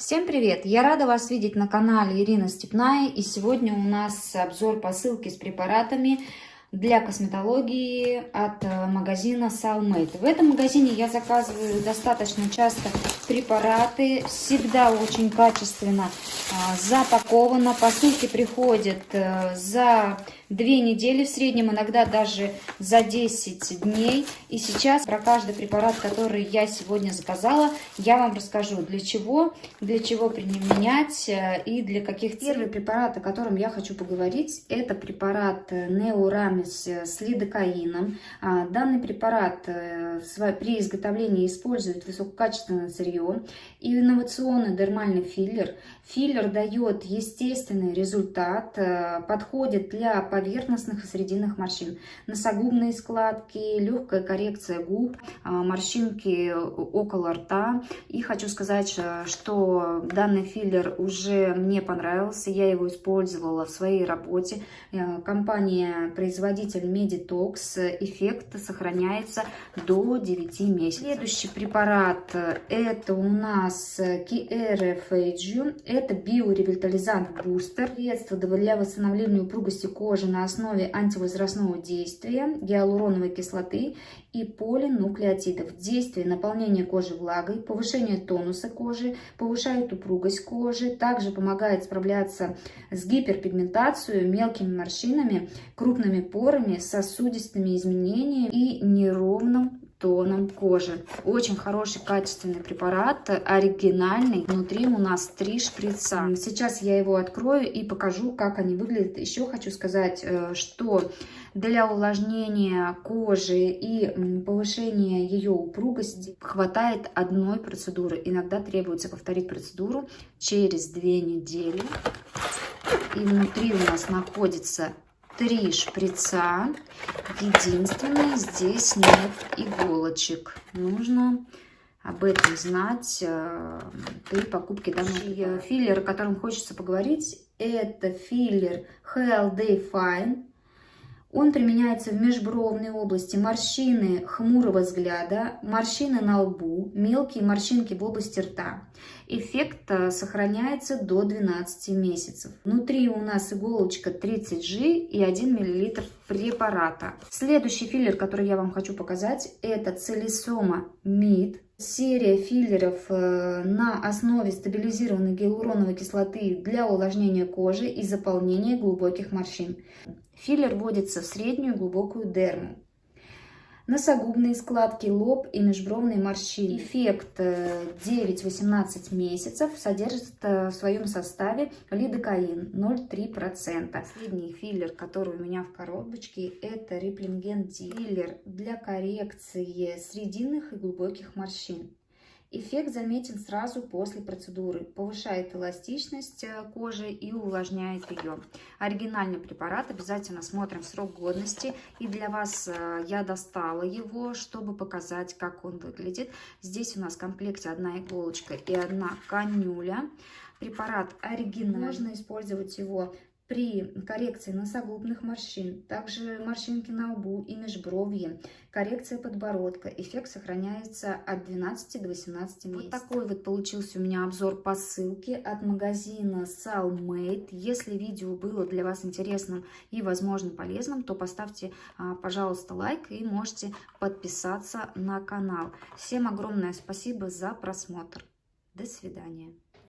Всем привет! Я рада вас видеть на канале Ирина Степная. И сегодня у нас обзор посылки с препаратами для косметологии от э, магазина Salmate. В этом магазине я заказываю достаточно часто препараты, всегда очень качественно запаковано. Посылки приходят э, за две недели в среднем, иногда даже за 10 дней. И сейчас про каждый препарат, который я сегодня заказала, я вам расскажу, для чего, для чего применять э, и для каких целей. Первый препарат, о котором я хочу поговорить, это препарат Neuramis с лидокаином. А, данный препарат э, при изготовлении использует высококачественное сырье инновационный дермальный филлер. Филлер дает естественный результат, э, подходит для поверхностных и срединных морщин. Носогубные складки, легкая коррекция губ, а, морщинки около рта. И хочу сказать, э, что данный филлер уже мне понравился, я его использовала в своей работе. Э, компания-производитель Meditox, эффект сохраняется до 9 месяцев. Следующий препарат это у нас KRFAG, это биоревитализант бустер, средство для восстановления упругости кожи на основе антивозрастного действия, гиалуроновой кислоты и полинуклеотидов. Действие наполнения кожи влагой, повышение тонуса кожи, повышает упругость кожи, также помогает справляться с гиперпигментацией, мелкими морщинами, крупными порами, сосудистыми изменениями и неровным тоном кожи. Очень хороший качественный препарат, оригинальный. Внутри у нас три шприца. Сейчас я его открою и покажу, как они выглядят. Еще хочу сказать, э, что для увлажнения кожи и повышения ее упругости хватает одной процедуры. Иногда требуется повторить процедуру через две недели. И внутри у нас находится три шприца. Единственное, здесь нет иголочек. Нужно об этом знать э, при покупке данного филлера, о котором хочется поговорить. Это филлер HLD Fine. Он применяется в межбровной области, морщины хмурого взгляда, морщины на лбу, мелкие морщинки в области рта. Эффект э, сохраняется до 12 месяцев. Внутри у нас иголочка 30G и 1 мл препарата. Следующий филлер, который я вам хочу показать, это Целисома Мид. Серия филлеров э, на основе стабилизированной гиалуроновой кислоты для увлажнения кожи и заполнения глубоких морщин. Филлер вводится в среднюю глубокую дерму. Носогубные складки, лоб и межбровные морщины. Эффект 9-18 э, месяцев содержит э, в своем составе лидокаин 0,3%. Последний филлер, который у меня в коробочке, это Реплинген Филлер для коррекции срединных и глубоких морщин. Эффект заметен сразу после процедуры, повышает эластичность э, кожи и увлажняет ее. Оригинальный препарат, обязательно смотрим срок годности. И для вас э, я достала его, чтобы показать, как он выглядит. Здесь у нас в комплекте одна иголочка и одна канюля. Препарат оригинальный. Можно использовать его при коррекции носогубных морщин, также морщинки на лбу и межбровье, коррекция подбородка. Эффект сохраняется от 12 до 18 месяцев. Вот такой вот получился у меня обзор посылки от магазина Salmate. Если видео было для вас интересным и, возможно, полезным, то поставьте, а, пожалуйста, лайк и можете подписаться на канал. Всем огромное спасибо за просмотр. До свидания.